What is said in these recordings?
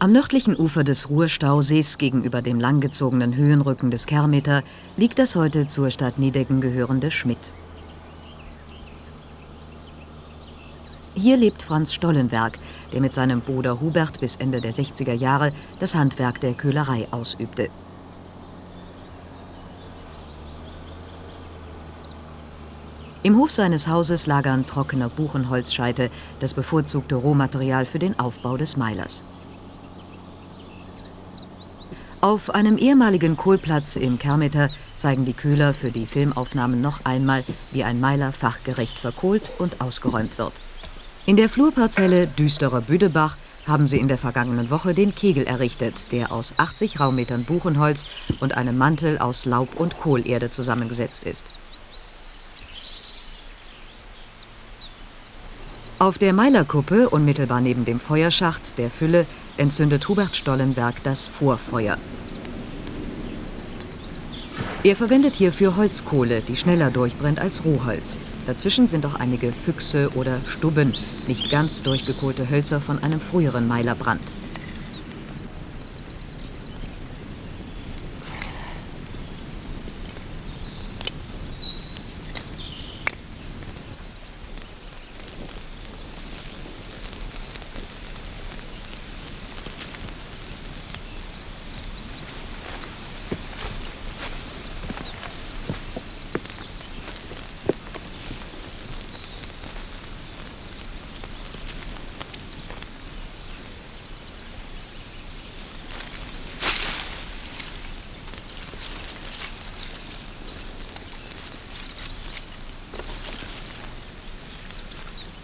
Am nördlichen Ufer des Ruhrstausees gegenüber dem langgezogenen Höhenrücken des Kermeter liegt das heute zur Stadt Niedecken gehörende Schmidt. Hier lebt Franz Stollenberg, der mit seinem Bruder Hubert bis Ende der 60er Jahre das Handwerk der Köhlerei ausübte. Im Hof seines Hauses lagern trockener Buchenholzscheite, das bevorzugte Rohmaterial für den Aufbau des Meilers. Auf einem ehemaligen Kohlplatz im Kermeter zeigen die Köhler für die Filmaufnahmen noch einmal, wie ein Meiler fachgerecht verkohlt und ausgeräumt wird. In der Flurparzelle Düsterer Büdebach haben sie in der vergangenen Woche den Kegel errichtet, der aus 80 Raummetern Buchenholz und einem Mantel aus Laub und Kohlerde zusammengesetzt ist. Auf der Meilerkuppe, unmittelbar neben dem Feuerschacht der Fülle, entzündet Hubert Stollenberg das Vorfeuer. Er verwendet hierfür Holzkohle, die schneller durchbrennt als Rohholz. Dazwischen sind auch einige Füchse oder Stubben, nicht ganz durchgekohlte Hölzer von einem früheren Meilerbrand.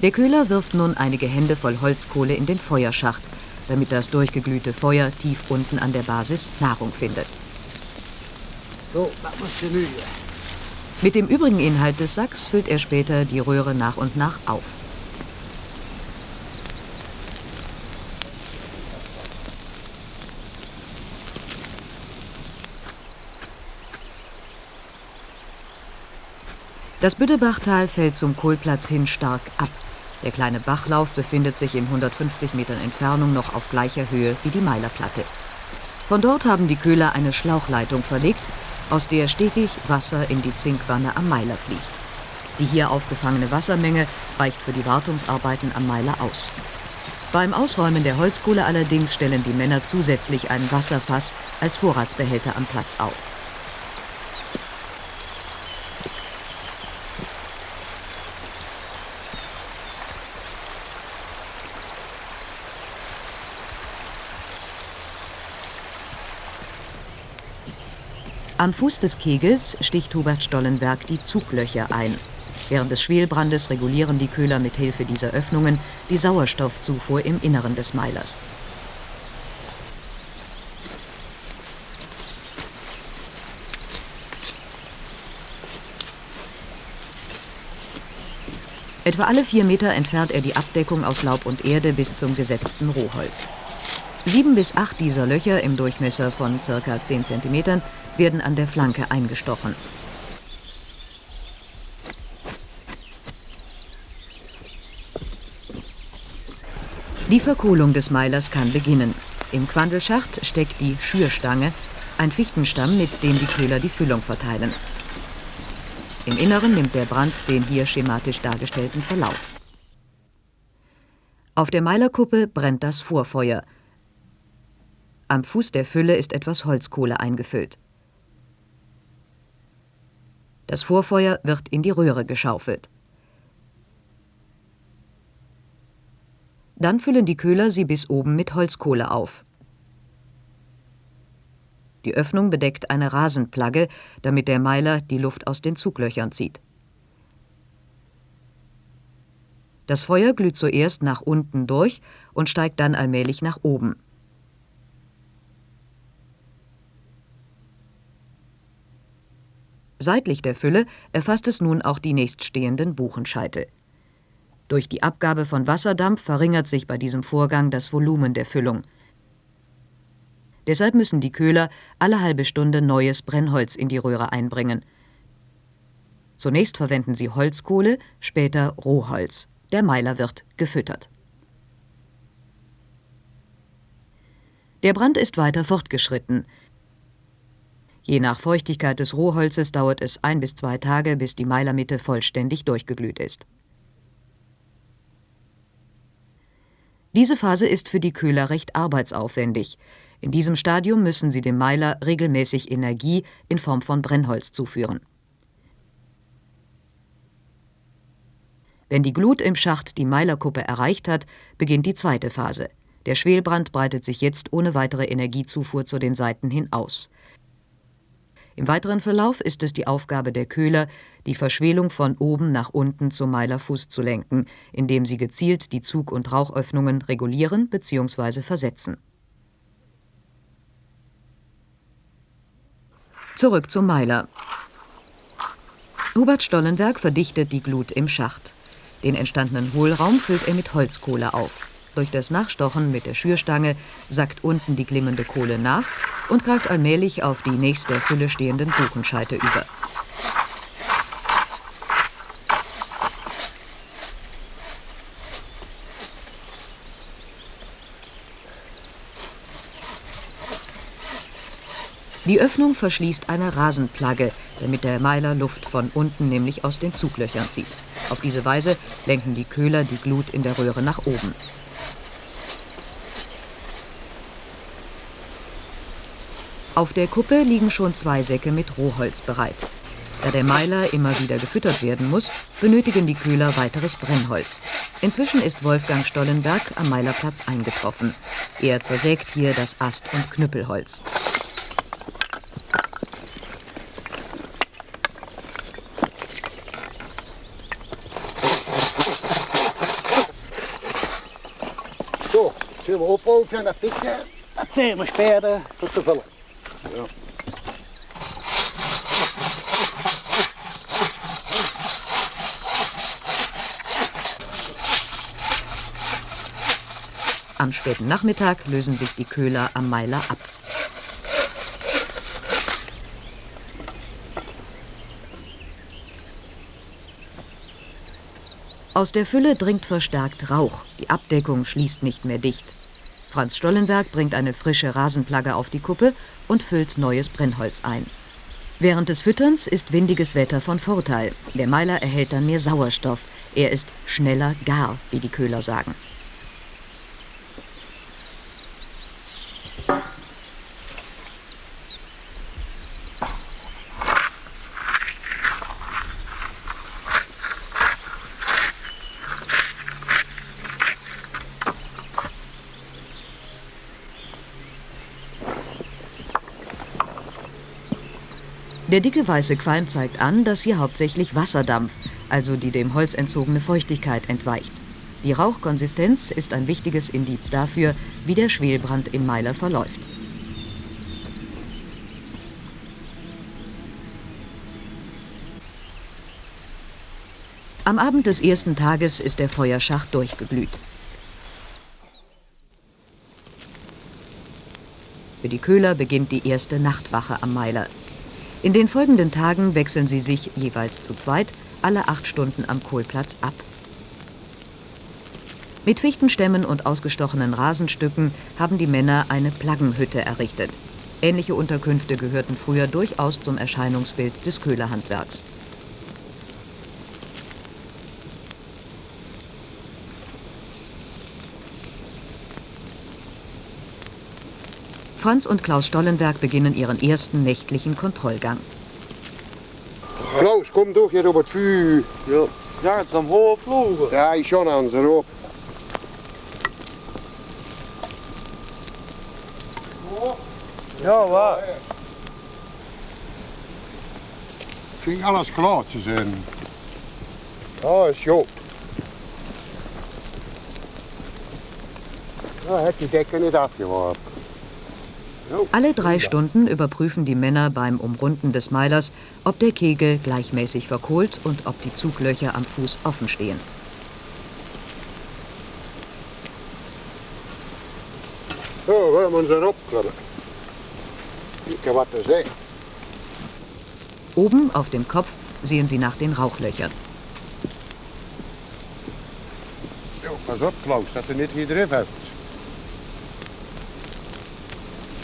Der Köhler wirft nun einige Hände voll Holzkohle in den Feuerschacht, damit das durchgeglühte Feuer tief unten an der Basis Nahrung findet. So, das muss genügen. Mit dem übrigen Inhalt des Sacks füllt er später die Röhre nach und nach auf. Das Büdebachtal fällt zum Kohlplatz hin stark ab. Der kleine Bachlauf befindet sich in 150 Metern Entfernung noch auf gleicher Höhe wie die Meilerplatte. Von dort haben die Köhler eine Schlauchleitung verlegt, aus der stetig Wasser in die Zinkwanne am Meiler fließt. Die hier aufgefangene Wassermenge reicht für die Wartungsarbeiten am Meiler aus. Beim Ausräumen der Holzkohle allerdings stellen die Männer zusätzlich ein Wasserfass als Vorratsbehälter am Platz auf. Am Fuß des Kegels sticht Hubert Stollenberg die Zuglöcher ein. Während des Schwelbrandes regulieren die Köhler mit Hilfe dieser Öffnungen die Sauerstoffzufuhr im Inneren des Meilers. Etwa alle vier Meter entfernt er die Abdeckung aus Laub und Erde bis zum gesetzten Rohholz. Sieben bis acht dieser Löcher im Durchmesser von ca. 10 cm werden an der Flanke eingestochen. Die Verkohlung des Meilers kann beginnen. Im Quandelschacht steckt die Schürstange, ein Fichtenstamm, mit dem die Köhler die Füllung verteilen. Im Inneren nimmt der Brand den hier schematisch dargestellten Verlauf. Auf der Meilerkuppe brennt das Vorfeuer. Am Fuß der Fülle ist etwas Holzkohle eingefüllt. Das Vorfeuer wird in die Röhre geschaufelt. Dann füllen die Köhler sie bis oben mit Holzkohle auf. Die Öffnung bedeckt eine Rasenplagge, damit der Meiler die Luft aus den Zuglöchern zieht. Das Feuer glüht zuerst nach unten durch und steigt dann allmählich nach oben. Seitlich der Fülle erfasst es nun auch die nächststehenden Buchenscheitel. Durch die Abgabe von Wasserdampf verringert sich bei diesem Vorgang das Volumen der Füllung. Deshalb müssen die Köhler alle halbe Stunde neues Brennholz in die Röhre einbringen. Zunächst verwenden sie Holzkohle, später Rohholz. Der Meiler wird gefüttert. Der Brand ist weiter fortgeschritten. Je nach Feuchtigkeit des Rohholzes dauert es ein bis zwei Tage, bis die Meilermitte vollständig durchgeglüht ist. Diese Phase ist für die Köhler recht arbeitsaufwendig. In diesem Stadium müssen sie dem Meiler regelmäßig Energie in Form von Brennholz zuführen. Wenn die Glut im Schacht die Meilerkuppe erreicht hat, beginnt die zweite Phase. Der Schwelbrand breitet sich jetzt ohne weitere Energiezufuhr zu den Seiten hin aus. Im weiteren Verlauf ist es die Aufgabe der Köhler, die Verschwelung von oben nach unten zum Meilerfuß zu lenken, indem sie gezielt die Zug- und Rauchöffnungen regulieren bzw. versetzen. Zurück zum Meiler. Hubert Stollenberg verdichtet die Glut im Schacht. Den entstandenen Hohlraum füllt er mit Holzkohle auf. Durch das Nachstochen mit der Schürstange sackt unten die glimmende Kohle nach und greift allmählich auf die nächst der Fülle stehenden Buchenscheite über. Die Öffnung verschließt eine Rasenplagge, damit der Meiler Luft von unten, nämlich aus den Zuglöchern zieht. Auf diese Weise lenken die Köhler die Glut in der Röhre nach oben. Auf der Kuppe liegen schon zwei Säcke mit Rohholz bereit. Da der Meiler immer wieder gefüttert werden muss, benötigen die Köhler weiteres Brennholz. Inzwischen ist Wolfgang Stollenberg am Meilerplatz eingetroffen. Er zersägt hier das Ast- und Knüppelholz. So, zullen we ophogen en dat pikken? Dat zijn we speren tot te. Ja. Am späten Nachmittag lösen sich die Köhler am Meiler ab. Aus der Fülle dringt verstärkt Rauch. Die Abdeckung schließt nicht mehr dicht. Franz Stollenberg bringt eine frische Rasenplagge auf die Kuppe und füllt neues Brennholz ein. Während des Fütterns ist windiges Wetter von Vorteil. Der Meiler erhält dann mehr Sauerstoff. Er ist schneller gar, wie die Köhler sagen. Der dicke weiße Qualm zeigt an, dass hier hauptsächlich Wasserdampf, also die dem Holz entzogene Feuchtigkeit, entweicht. Die Rauchkonsistenz ist ein wichtiges Indiz dafür, wie der Schwelbrand im Meiler verläuft. Am Abend des ersten Tages ist der Feuerschacht durchgeglüht. Für die Köhler beginnt die erste Nachtwache am Meiler. In den folgenden Tagen wechseln sie sich jeweils zu zweit alle acht Stunden am Kohlplatz ab. Mit Fichtenstämmen und ausgestochenen Rasenstücken haben die Männer eine Plaggenhütte errichtet. Ähnliche Unterkünfte gehörten früher durchaus zum Erscheinungsbild des Köhlerhandwerks. Franz und Klaus Stollenberg beginnen ihren ersten nächtlichen Kontrollgang. Klaus, kom toch hier op het vuur. Ja, ja het is omhoog vlogen. Draai schon aan ze erop. Ja, waar? Ging alles klaar te zijn. Ja, is goed. Ja, heb die dekken niet afgeworpen. Alle drei Stunden überprüfen die Männer beim Umrunden des Meilers, ob der Kegel gleichmäßig verkohlt und ob die Zuglöcher am Fuß offen stehen. We hebben ze erop krullen. Kijk wat er zegt. Oben auf dem Kopf sehen sie nach den Rauchlöchern. Ja, pas op Klaus, dat er niet iedereen heeft. Ja, die Schöpfe. Ja.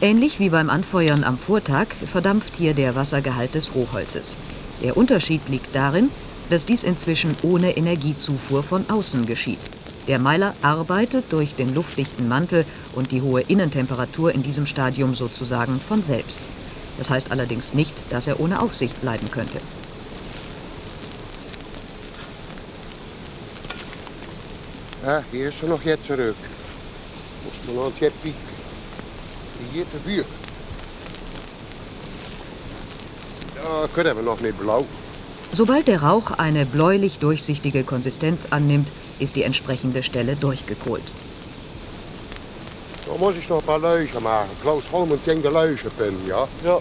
Ähnlich wie beim Anfeuern am Vortag verdampft hier der Wassergehalt des Rohholzes. Der Unterschied liegt darin, dass dies inzwischen ohne Energiezufuhr von außen geschieht. Der Meiler arbeitet durch den luftdichten Mantel und die hohe Innentemperatur in diesem Stadium sozusagen von selbst. Das heißt allerdings nicht, dass er ohne Aufsicht bleiben könnte. Ja, hier ist er noch jetzt zurück. Muss man noch ein piek. Hier te vuur. Ja, kunnen we nog niet blauw. Sobald der Rauch eine bläulich durchsichtige Konsistenz annimmt, ist die entsprechende Stelle durchgekohlt. Dan moet ik nog een paar luizen maken. Klaus Holmens ging de luizenpin, ja? Ja.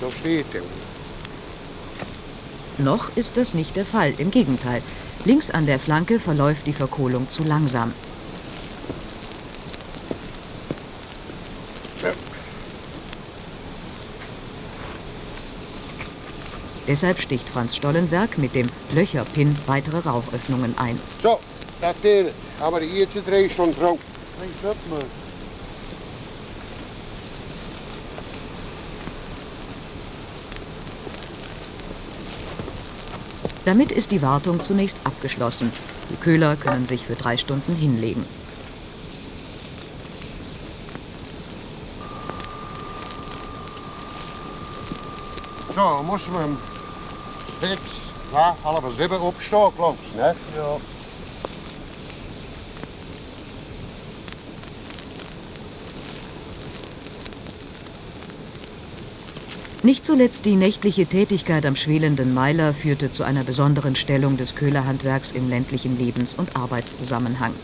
Da steht er. Noch ist das nicht der Fall, im Gegenteil. Links an der Flanke verläuft die Verkohlung zu langsam. Ja. Deshalb sticht Franz Stollenberg mit dem Löcherpin weitere Rauchöffnungen ein. Zo, dat is het. Maar de eerste drie stond droog. Geen schöpfe. Damit ist die Wartung zunächst abgeschlossen. Die Köhler können sich für drei Stunden hinlegen. Zo, moesten we hem six, ja, half zeven opstaan, klopt, hè? Ja. Nicht zuletzt die nächtliche Tätigkeit am schwelenden Meiler führte zu einer besonderen Stellung des Köhlerhandwerks im ländlichen Lebens- und Arbeitszusammenhang.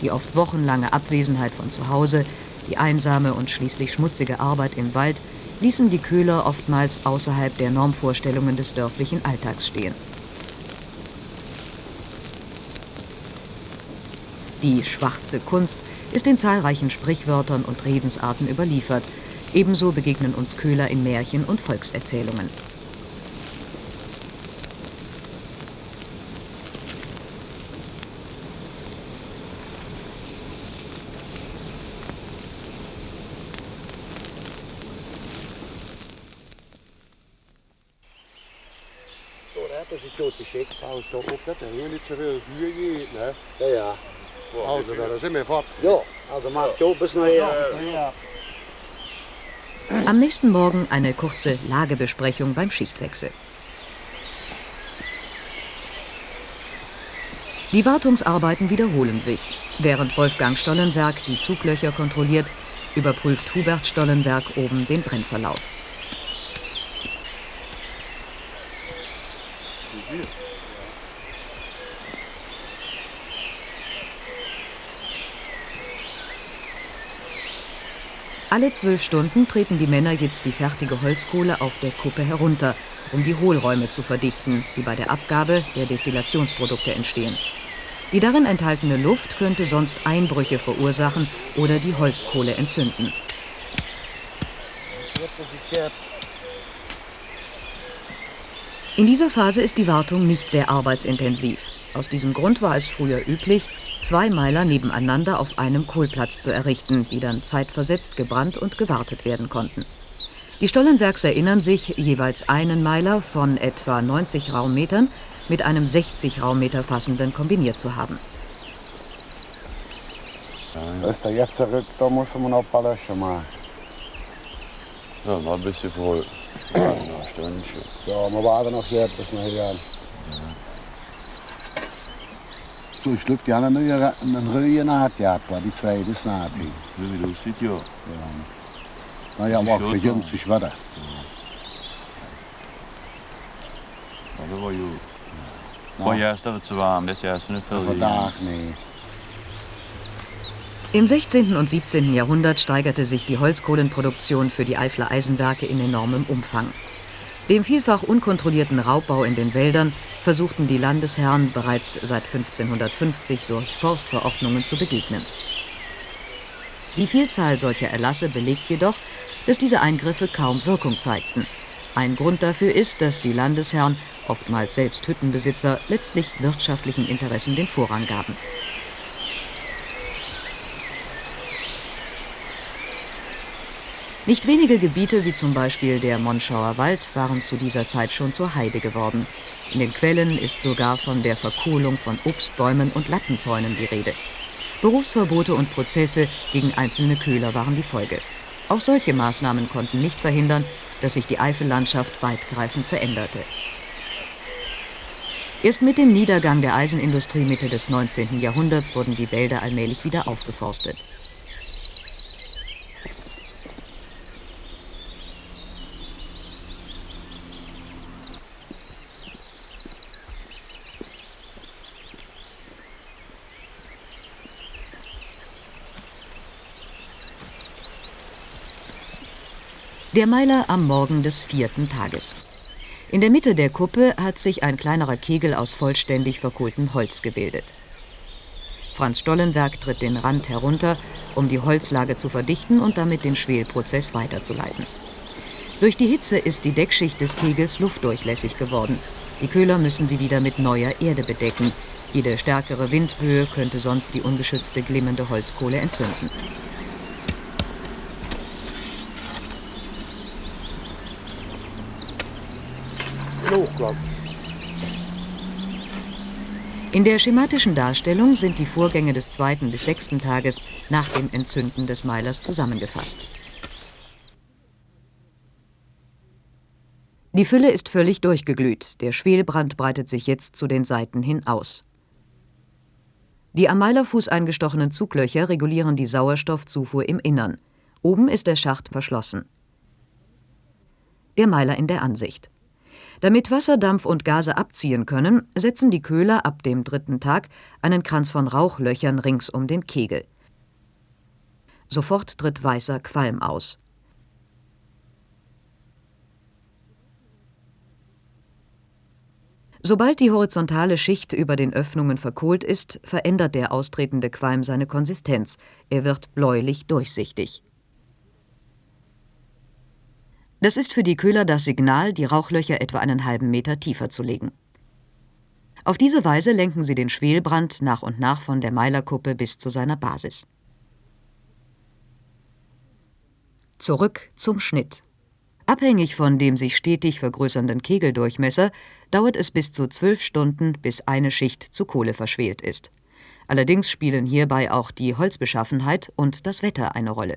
Die oft wochenlange Abwesenheit von zu Hause, die einsame und schließlich schmutzige Arbeit im Wald ließen die Köhler oftmals außerhalb der Normvorstellungen des dörflichen Alltags stehen. Die schwarze Kunst ist in zahlreichen Sprichwörtern und Redensarten überliefert. Ebenso begegnen uns Köhler in Märchen und Volkserzählungen. Zo, hè, dat is het zo te schick. Als het op dat er heel niet zoveel vuur geht, ne? Ja, ja. Also, da sind wir fort. Ja, also macht so bis nachher. Ja. Am nächsten Morgen eine kurze Lagebesprechung beim Schichtwechsel. Die Wartungsarbeiten wiederholen sich. Während Wolfgang Stollenberg die Zuglöcher kontrolliert, überprüft Hubert Stollenberg oben den Brennverlauf. Alle zwölf Stunden treten die Männer jetzt die fertige Holzkohle auf der Kuppe herunter, um die Hohlräume zu verdichten, die bei der Abgabe der Destillationsprodukte entstehen. Die darin enthaltene Luft könnte sonst Einbrüche verursachen oder die Holzkohle entzünden. In dieser Phase ist die Wartung nicht sehr arbeitsintensiv. Aus diesem Grund war es früher üblich, zwei Meiler nebeneinander auf einem Kohlplatz zu errichten, die dann zeitversetzt gebrannt und gewartet werden konnten. Die Stollenbergs erinnern sich, jeweils einen Meiler von etwa 90 Raummetern mit einem 60 Raummeter fassenden kombiniert zu haben. Als er jetzt zurück, da muss man noch ein paar Löcher machen. Ja, noch ein bisschen voll. Ja, wir warten noch hier bis nachher. So, ich glaube, die haben einen neuen einen neuen Naht gehabt, war die zweite ist Naht. So wie du siehst, ja. Naja, Die aber Schürze. begynnt sich weiter. Maar dat was goed. Ja. Gewoon juist dat het zo warm is, juist niet veel. Vandaag, nee. Im 16. und 17. Jahrhundert steigerte sich die Holzkohlenproduktion für die Eifler Eisenwerke in enormem Umfang. Dem vielfach unkontrollierten Raubbau in den Wäldern versuchten die Landesherren bereits seit 1550 durch Forstverordnungen zu begegnen. Die Vielzahl solcher Erlasse belegt jedoch, dass diese Eingriffe kaum Wirkung zeigten. Ein Grund dafür ist, dass die Landesherren, oftmals selbst Hüttenbesitzer, letztlich wirtschaftlichen Interessen den Vorrang gaben. Nicht wenige Gebiete, wie zum Beispiel der Monschauer Wald, waren zu dieser Zeit schon zur Heide geworden. In den Quellen ist sogar von der Verkohlung von Obstbäumen und Lattenzäunen die Rede. Berufsverbote und Prozesse gegen einzelne Köhler waren die Folge. Auch solche Maßnahmen konnten nicht verhindern, dass sich die Eifellandschaft weitgreifend veränderte. Erst mit dem Niedergang der Eisenindustrie Mitte des 19. Jahrhunderts wurden die Wälder allmählich wieder aufgeforstet. Der Meiler am Morgen des vierten Tages. In der Mitte der Kuppe hat sich ein kleinerer Kegel aus vollständig verkohltem Holz gebildet. Franz Stollenberg tritt den Rand herunter, um die Holzlage zu verdichten und damit den Schwelprozess weiterzuleiten. Durch die Hitze ist die Deckschicht des Kegels luftdurchlässig geworden. Die Köhler müssen sie wieder mit neuer Erde bedecken. Jede stärkere Windböe könnte sonst die ungeschützte glimmende Holzkohle entzünden. Hochglock. In der schematischen Darstellung sind die Vorgänge des zweiten bis sechsten Tages nach dem Entzünden des Meilers zusammengefasst. Die Fülle ist völlig durchgeglüht, der Schwelbrand breitet sich jetzt zu den Seiten hin aus. Die am Meilerfuß eingestochenen Zuglöcher regulieren die Sauerstoffzufuhr im Innern. Oben ist der Schacht verschlossen. Der Meiler in der Ansicht. Damit Wasserdampf und Gase abziehen können, setzen die Köhler ab dem dritten Tag einen Kranz von Rauchlöchern rings um den Kegel. Sofort tritt weißer Qualm aus. Sobald die horizontale Schicht über den Öffnungen verkohlt ist, verändert der austretende Qualm seine Konsistenz. Er wird bläulich durchsichtig. Das ist für die Köhler das Signal, die Rauchlöcher etwa einen halben Meter tiefer zu legen. Auf diese Weise lenken sie den Schwelbrand nach und nach von der Meilerkuppe bis zu seiner Basis. Zurück zum Schnitt. Abhängig von dem sich stetig vergrößernden Kegeldurchmesser dauert es bis zu zwölf Stunden, bis eine Schicht zu Kohle verschwelt ist. Allerdings spielen hierbei auch die Holzbeschaffenheit und das Wetter eine Rolle.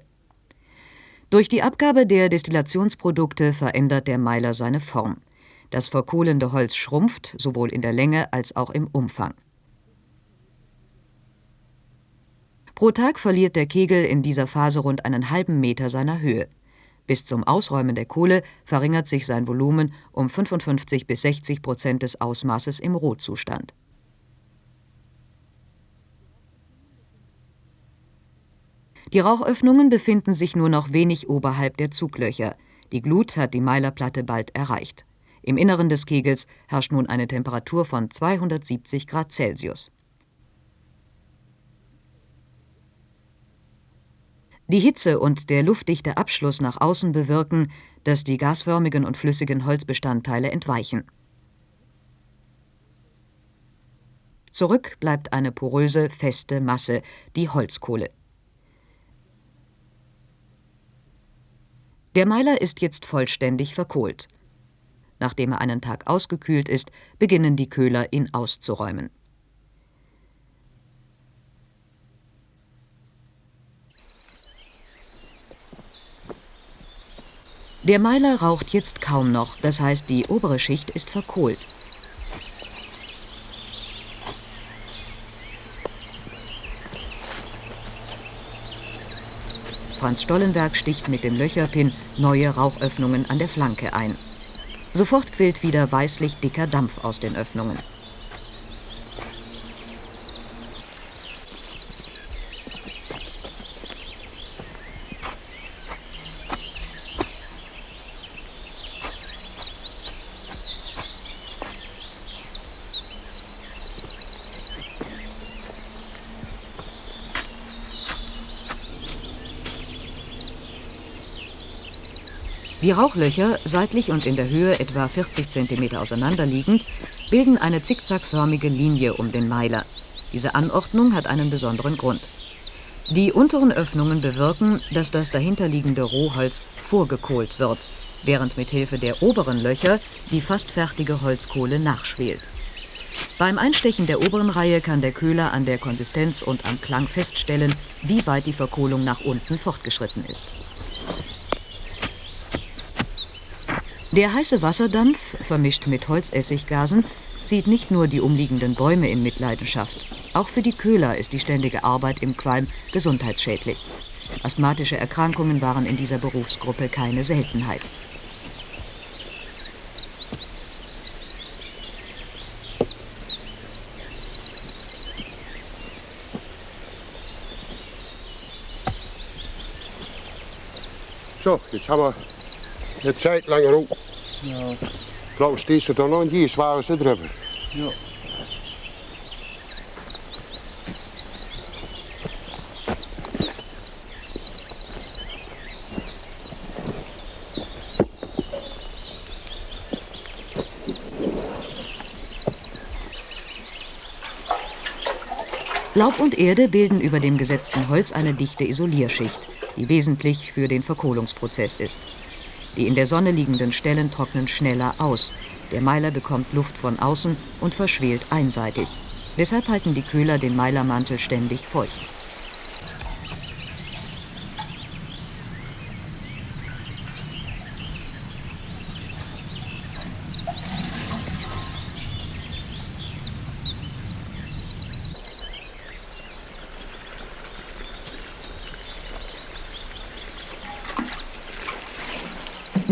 Durch die Abgabe der Destillationsprodukte verändert der Meiler seine Form. Das verkohlende Holz schrumpft, sowohl in der Länge als auch im Umfang. Pro Tag verliert der Kegel in dieser Phase rund einen halben Meter seiner Höhe. Bis zum Ausräumen der Kohle verringert sich sein Volumen um 55 bis 60 Prozent des Ausmaßes im Rohzustand. Die Rauchöffnungen befinden sich nur noch wenig oberhalb der Zuglöcher. Die Glut hat die Meilerplatte bald erreicht. Im Inneren des Kegels herrscht nun eine Temperatur von 270 Grad Celsius. Die Hitze und der luftdichte Abschluss nach außen bewirken, dass die gasförmigen und flüssigen Holzbestandteile entweichen. Zurück bleibt eine poröse, feste Masse, die Holzkohle. Der Meiler ist jetzt vollständig verkohlt. Nachdem er einen Tag ausgekühlt ist, beginnen die Köhler, ihn auszuräumen. Der Meiler raucht jetzt kaum noch, das heißt, die obere Schicht ist verkohlt. Franz Stollenberg sticht mit dem Löcherpin neue Rauchöffnungen an der Flanke ein. Sofort quillt wieder weißlich dicker Dampf aus den Öffnungen. Die Rauchlöcher, seitlich und in der Höhe etwa 40 cm auseinanderliegend, bilden eine zickzackförmige Linie um den Meiler. Diese Anordnung hat einen besonderen Grund. Die unteren Öffnungen bewirken, dass das dahinterliegende Rohholz vorgekohlt wird, während mithilfe der oberen Löcher die fast fertige Holzkohle nachschwelt. Beim Einstechen der oberen Reihe kann der Köhler an der Konsistenz und am Klang feststellen, wie weit die Verkohlung nach unten fortgeschritten ist. Der heiße Wasserdampf, vermischt mit Holzessiggasen, zieht nicht nur die umliegenden Bäume in Mitleidenschaft. Auch für die Köhler ist die ständige Arbeit im Qualm gesundheitsschädlich. Asthmatische Erkrankungen waren in dieser Berufsgruppe keine Seltenheit. So, jetzt haben wir eine Zeit lang Ruhe. Ja. Klaus, stehst du da noch in die zware ze drüber? Ja. Laub und Erde bilden über dem gesetzten Holz eine dichte Isolierschicht, die wesentlich für den Verkohlungsprozess ist. Die in der Sonne liegenden Stellen trocknen schneller aus. Der Meiler bekommt Luft von außen und verschwelt einseitig. Deshalb halten die Köhler den Meilermantel ständig feucht.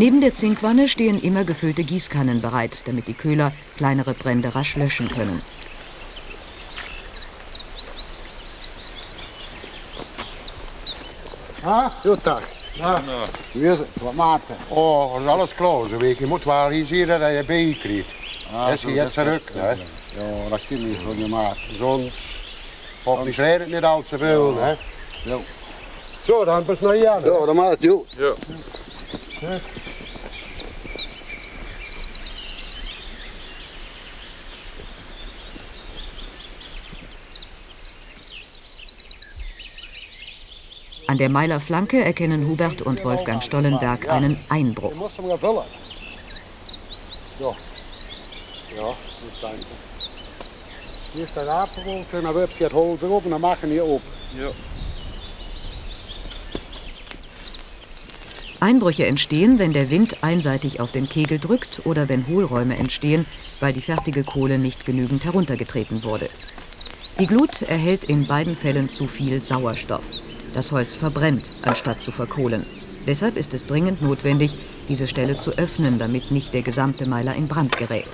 Neben der Zinkwanne stehen immer gefüllte Gießkannen bereit, damit die Köhler kleinere Brände rasch löschen können. Ah, Jutta. Ah, Wie wat maakt het? oh, is alles wel eens hier dat je bij krijgt. Ah, Dat is zo, je jetzt is- hè. Ja, niet van je maat. Sonst hoffentlich redet het niet al te veel, hè. Ja. Zo, dan bis naar hier. Ja, dat maakt joh. Ja. An der Meilerflanke erkennen Hubert und Wolfgang Stollenberg einen Einbruch. Vullen. Ja. Zijn ze. Hier is de apenwolk en dan werpt je het holz erop en dan mag je niet op. Ja. Einbrüche entstehen, wenn der Wind einseitig auf den Kegel drückt oder wenn Hohlräume entstehen, weil die fertige Kohle nicht genügend heruntergetreten wurde. Die Glut erhält in beiden Fällen zu viel Sauerstoff. Das Holz verbrennt, anstatt zu verkohlen. Deshalb ist es dringend notwendig, diese Stelle zu öffnen, damit nicht der gesamte Meiler in Brand gerät.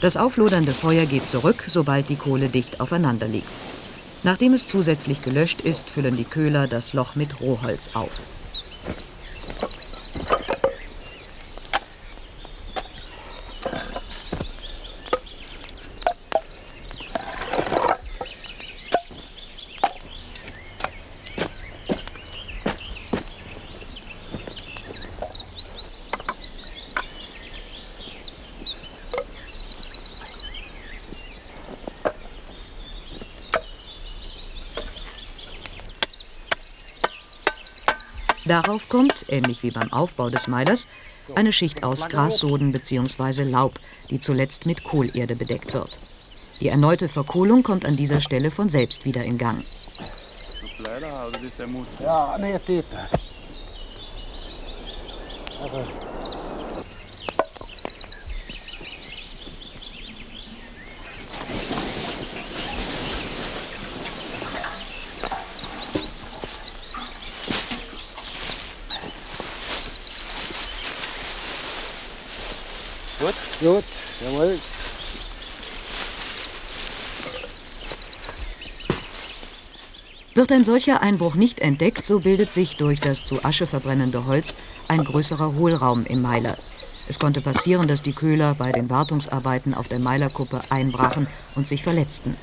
Das auflodernde Feuer geht zurück, sobald die Kohle dicht aufeinander liegt. Nachdem es zusätzlich gelöscht ist, füllen die Köhler das Loch mit Rohholz auf. Darauf kommt, ähnlich wie beim Aufbau des Meilers, eine Schicht aus Grassoden bzw. Laub, die zuletzt mit Kohlerde bedeckt wird. Die erneute Verkohlung kommt an dieser Stelle von selbst wieder in Gang. Ja, nee. Gut? Gut, jawohl. Wird ein solcher Einbruch nicht entdeckt, so bildet sich durch das zu Asche verbrennende Holz ein größerer Hohlraum im Meiler. Es konnte passieren, dass die Köhler bei den Wartungsarbeiten auf der Meilerkuppe einbrachen und sich verletzten.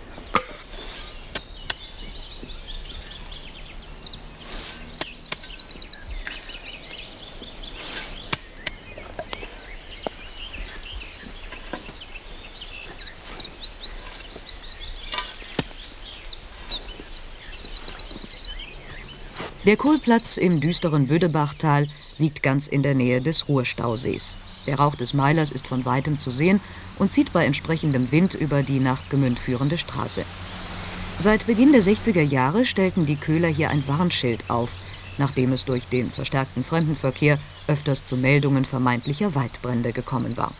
Der Kohlplatz im düsteren Bödebachtal liegt ganz in der Nähe des Ruhrstausees. Der Rauch des Meilers ist von weitem zu sehen und zieht bei entsprechendem Wind über die nach Gemünd führende Straße. Seit Beginn der 60er Jahre stellten die Köhler hier ein Warnschild auf, nachdem es durch den verstärkten Fremdenverkehr öfters zu Meldungen vermeintlicher Waldbrände gekommen war.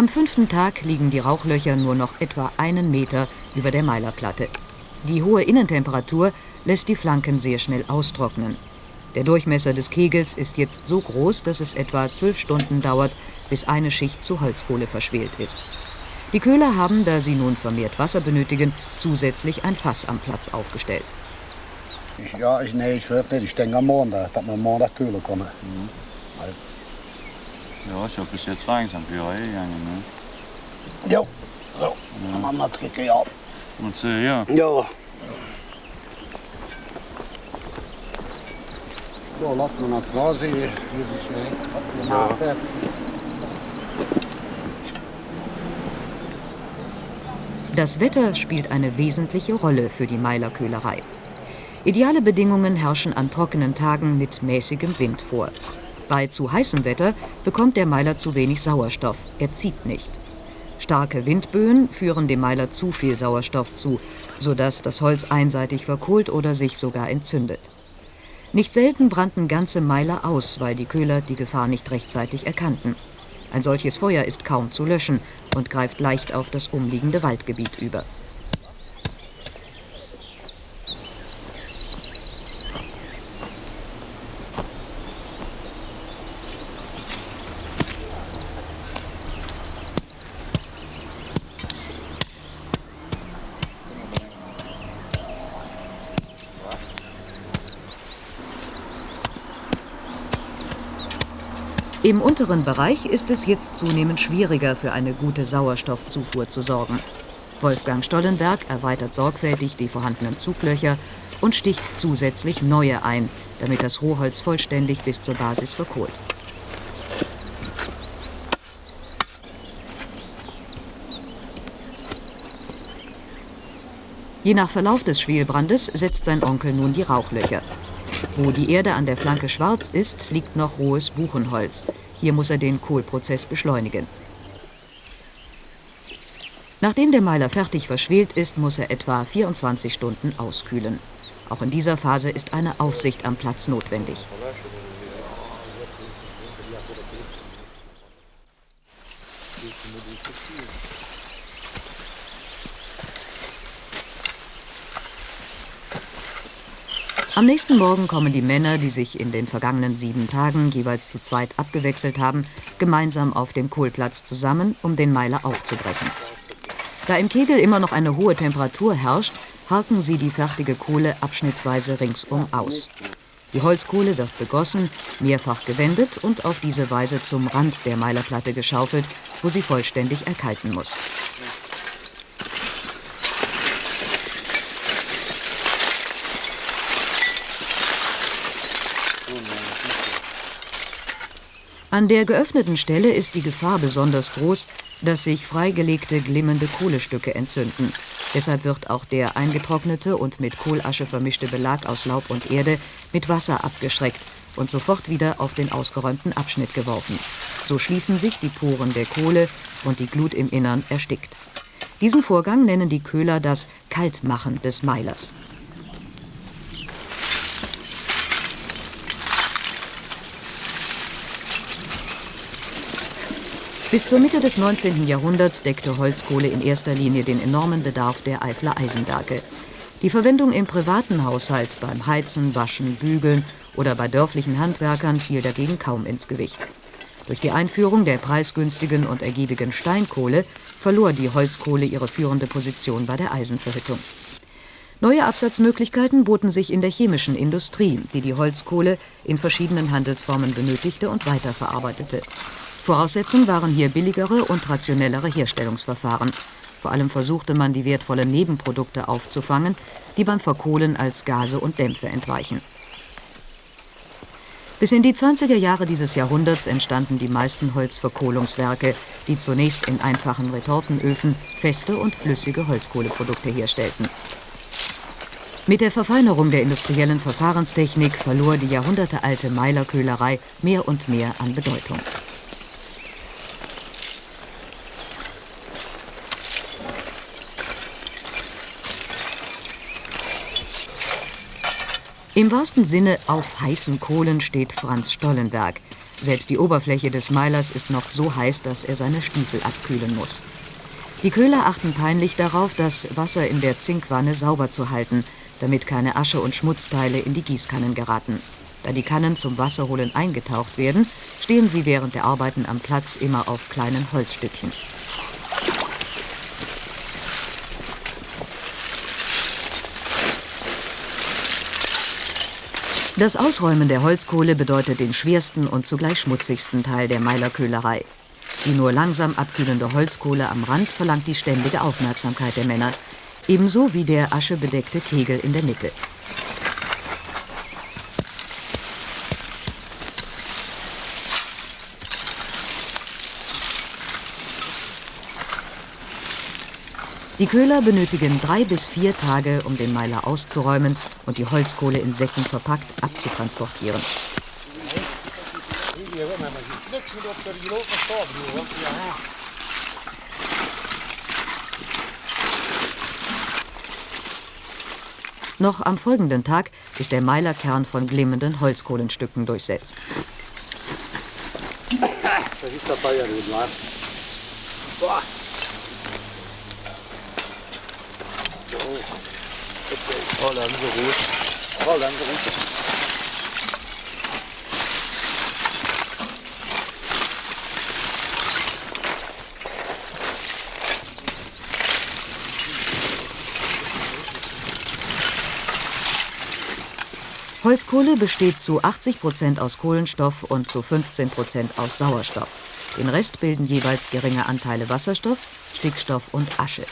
Am fünften Tag liegen die Rauchlöcher nur noch etwa einen Meter über der Meilerplatte. Die hohe Innentemperatur lässt die Flanken sehr schnell austrocknen. Der Durchmesser des Kegels ist jetzt so groß, dass es etwa zwölf Stunden dauert, bis eine Schicht zu Holzkohle verschwelt ist. Die Köhler haben, da sie nun vermehrt Wasser benötigen, zusätzlich ein Fass am Platz aufgestellt. Ich, ja, ich, nee, ich. Ich denke am Montag, dass wir Montag kühlen können. Ja, ist ja bis jetzt langsam für euch gegangen. Ne? Jo, so. Ja. Man hat gekriegt. Und so, ja. Ja. So, lassen wir das quasi, wie sich äh, gemacht hat. Das Wetter spielt eine wesentliche Rolle für die Meilerköhlerei. Ideale Bedingungen herrschen an trockenen Tagen mit mäßigem Wind vor. Bei zu heißem Wetter bekommt der Meiler zu wenig Sauerstoff, er zieht nicht. Starke Windböen führen dem Meiler zu viel Sauerstoff zu, sodass das Holz einseitig verkohlt oder sich sogar entzündet. Nicht selten brannten ganze Meiler aus, weil die Köhler die Gefahr nicht rechtzeitig erkannten. Ein solches Feuer ist kaum zu löschen und greift leicht auf das umliegende Waldgebiet über. Im unteren Bereich ist es jetzt zunehmend schwieriger, für eine gute Sauerstoffzufuhr zu sorgen. Wolfgang Stollenberg erweitert sorgfältig die vorhandenen Zuglöcher und sticht zusätzlich neue ein, damit das Rohholz vollständig bis zur Basis verkohlt. Je nach Verlauf des Schwelbrandes setzt sein Onkel nun die Rauchlöcher. Wo die Erde an der Flanke schwarz ist, liegt noch rohes Buchenholz. Hier muss er den Kohlprozess beschleunigen. Nachdem der Meiler fertig verschwelt ist, muss er etwa 24 Stunden auskühlen. Auch in dieser Phase ist eine Aufsicht am Platz notwendig. Am nächsten Morgen kommen die Männer, die sich in den vergangenen sieben Tagen jeweils zu zweit abgewechselt haben, gemeinsam auf dem Kohlplatz zusammen, um den Meiler aufzubrechen. Da im Kegel immer noch eine hohe Temperatur herrscht, harken sie die fertige Kohle abschnittsweise ringsum aus. Die Holzkohle wird begossen, mehrfach gewendet und auf diese Weise zum Rand der Meilerplatte geschaufelt, wo sie vollständig erkalten muss. An der geöffneten Stelle ist die Gefahr besonders groß, dass sich freigelegte glimmende Kohlestücke entzünden. Deshalb wird auch der eingetrocknete und mit Kohlasche vermischte Belag aus Laub und Erde mit Wasser abgeschreckt und sofort wieder auf den ausgeräumten Abschnitt geworfen. So schließen sich die Poren der Kohle und die Glut im Innern erstickt. Diesen Vorgang nennen die Köhler das Kaltmachen des Meilers. Bis zur Mitte des 19. Jahrhunderts deckte Holzkohle in erster Linie den enormen Bedarf der Eifler Eisenwerke. Die Verwendung im privaten Haushalt beim Heizen, Waschen, Bügeln oder bei dörflichen Handwerkern fiel dagegen kaum ins Gewicht. Durch die Einführung der preisgünstigen und ergiebigen Steinkohle verlor die Holzkohle ihre führende Position bei der Eisenverhüttung. Neue Absatzmöglichkeiten boten sich in der chemischen Industrie, die die Holzkohle in verschiedenen Handelsformen benötigte und weiterverarbeitete. Voraussetzung waren hier billigere und rationellere Herstellungsverfahren. Vor allem versuchte man, die wertvollen Nebenprodukte aufzufangen, die beim Verkohlen als Gase und Dämpfe entweichen. Bis in die 20er Jahre dieses Jahrhunderts entstanden die meisten Holzverkohlungswerke, die zunächst in einfachen Retortenöfen feste und flüssige Holzkohleprodukte herstellten. Mit der Verfeinerung der industriellen Verfahrenstechnik verlor die jahrhundertealte Meilerköhlerei mehr und mehr an Bedeutung. Im wahrsten Sinne auf heißen Kohlen steht Franz Stollenberg. Selbst die Oberfläche des Meilers ist noch so heiß, dass er seine Stiefel abkühlen muss. Die Köhler achten peinlich darauf, das Wasser in der Zinkwanne sauber zu halten, damit keine Asche und Schmutzteile in die Gießkannen geraten. Da die Kannen zum Wasserholen eingetaucht werden, stehen sie während der Arbeiten am Platz immer auf kleinen Holzstückchen. Das Ausräumen der Holzkohle bedeutet den schwersten und zugleich schmutzigsten Teil der Meilerköhlerei. Die nur langsam abkühlende Holzkohle am Rand verlangt die ständige Aufmerksamkeit der Männer, ebenso wie der aschebedeckte Kegel in der Mitte. Die Köhler benötigen drei bis vier Tage, um den Meiler auszuräumen und die Holzkohle in Säcken verpackt abzutransportieren. Noch am folgenden Tag ist der Meilerkern von glimmenden Holzkohlenstücken durchsetzt. Das ist der Bayern, Boah. Oh, sie rot. Oh, dann so runter. Holzkohle besteht zu 80 Prozent aus Kohlenstoff und zu 15 Prozent aus Sauerstoff. Den Rest bilden jeweils geringe Anteile Wasserstoff, Stickstoff und Asche.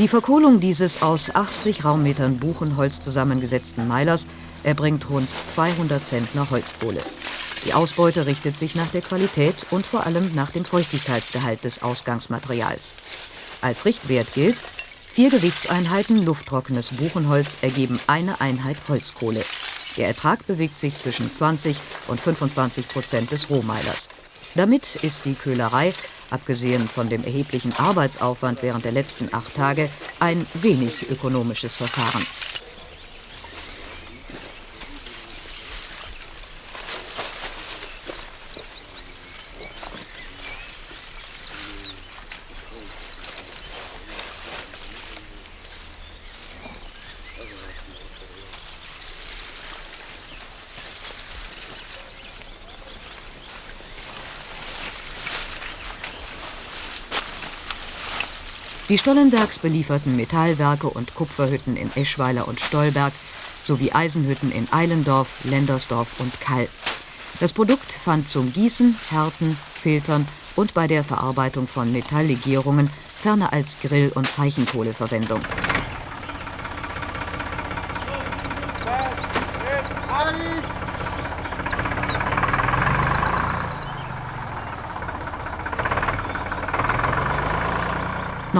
Die Verkohlung dieses aus 80 Raummetern Buchenholz zusammengesetzten Meilers erbringt rund 200 Zentner Holzkohle. Die Ausbeute richtet sich nach der Qualität und vor allem nach dem Feuchtigkeitsgehalt des Ausgangsmaterials. Als Richtwert gilt, vier Gewichtseinheiten lufttrockenes Buchenholz ergeben eine Einheit Holzkohle. Der Ertrag bewegt sich zwischen 20 und 25 Prozent des Rohmeilers. Damit ist die Köhlerei, abgesehen von dem erheblichen Arbeitsaufwand während der letzten acht Tage, ein wenig ökonomisches Verfahren. Die Stollenbergs belieferten Metallwerke und Kupferhütten in Eschweiler und Stolberg sowie Eisenhütten in Eilendorf, Lendersdorf und Kall. Das Produkt fand zum Gießen, Härten, Filtern und bei der Verarbeitung von Metalllegierungen ferner als Grill- und Zeichenkohle Verwendung.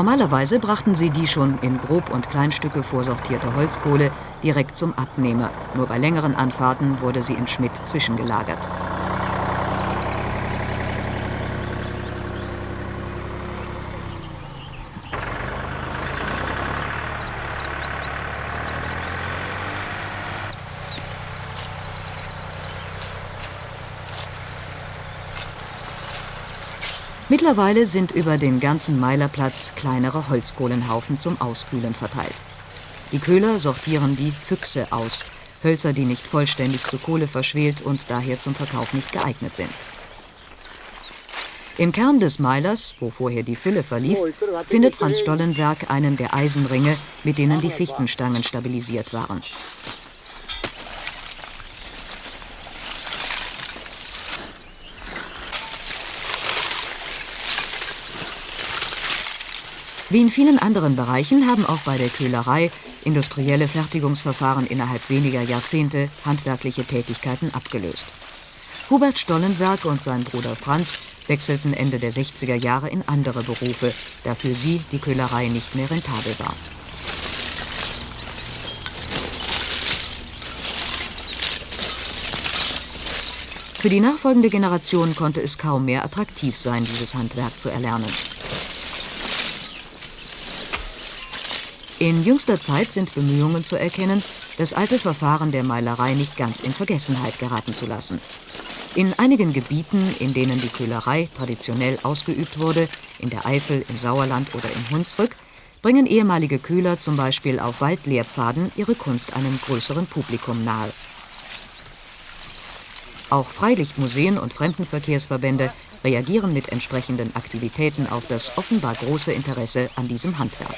Normalerweise brachten sie die schon in Grob- und Kleinstücke vorsortierte Holzkohle direkt zum Abnehmer. Nur bei längeren Anfahrten wurde sie in Schmidt zwischengelagert. Mittlerweile sind über den ganzen Meilerplatz kleinere Holzkohlenhaufen zum Auskühlen verteilt. Die Köhler sortieren die Füchse aus, Hölzer, die nicht vollständig zu Kohle verschwelt und daher zum Verkauf nicht geeignet sind. Im Kern des Meilers, wo vorher die Fülle verlief, findet Franz Stollenberg einen der Eisenringe, mit denen die Fichtenstangen stabilisiert waren. Wie in vielen anderen Bereichen haben auch bei der Köhlerei industrielle Fertigungsverfahren innerhalb weniger Jahrzehnte handwerkliche Tätigkeiten abgelöst. Hubert Stollenberg und sein Bruder Franz wechselten Ende der 60er Jahre in andere Berufe, da für sie die Köhlerei nicht mehr rentabel war. Für die nachfolgende Generation konnte es kaum mehr attraktiv sein, dieses Handwerk zu erlernen. In jüngster Zeit sind Bemühungen zu erkennen, das alte Verfahren der Meilerei nicht ganz in Vergessenheit geraten zu lassen. In einigen Gebieten, in denen die Köhlerei traditionell ausgeübt wurde, in der Eifel, im Sauerland oder im Hunsrück, bringen ehemalige Köhler zum Beispiel auf Waldlehrpfaden ihre Kunst einem größeren Publikum nahe. Auch Freilichtmuseen und Fremdenverkehrsverbände reagieren mit entsprechenden Aktivitäten auf das offenbar große Interesse an diesem Handwerk.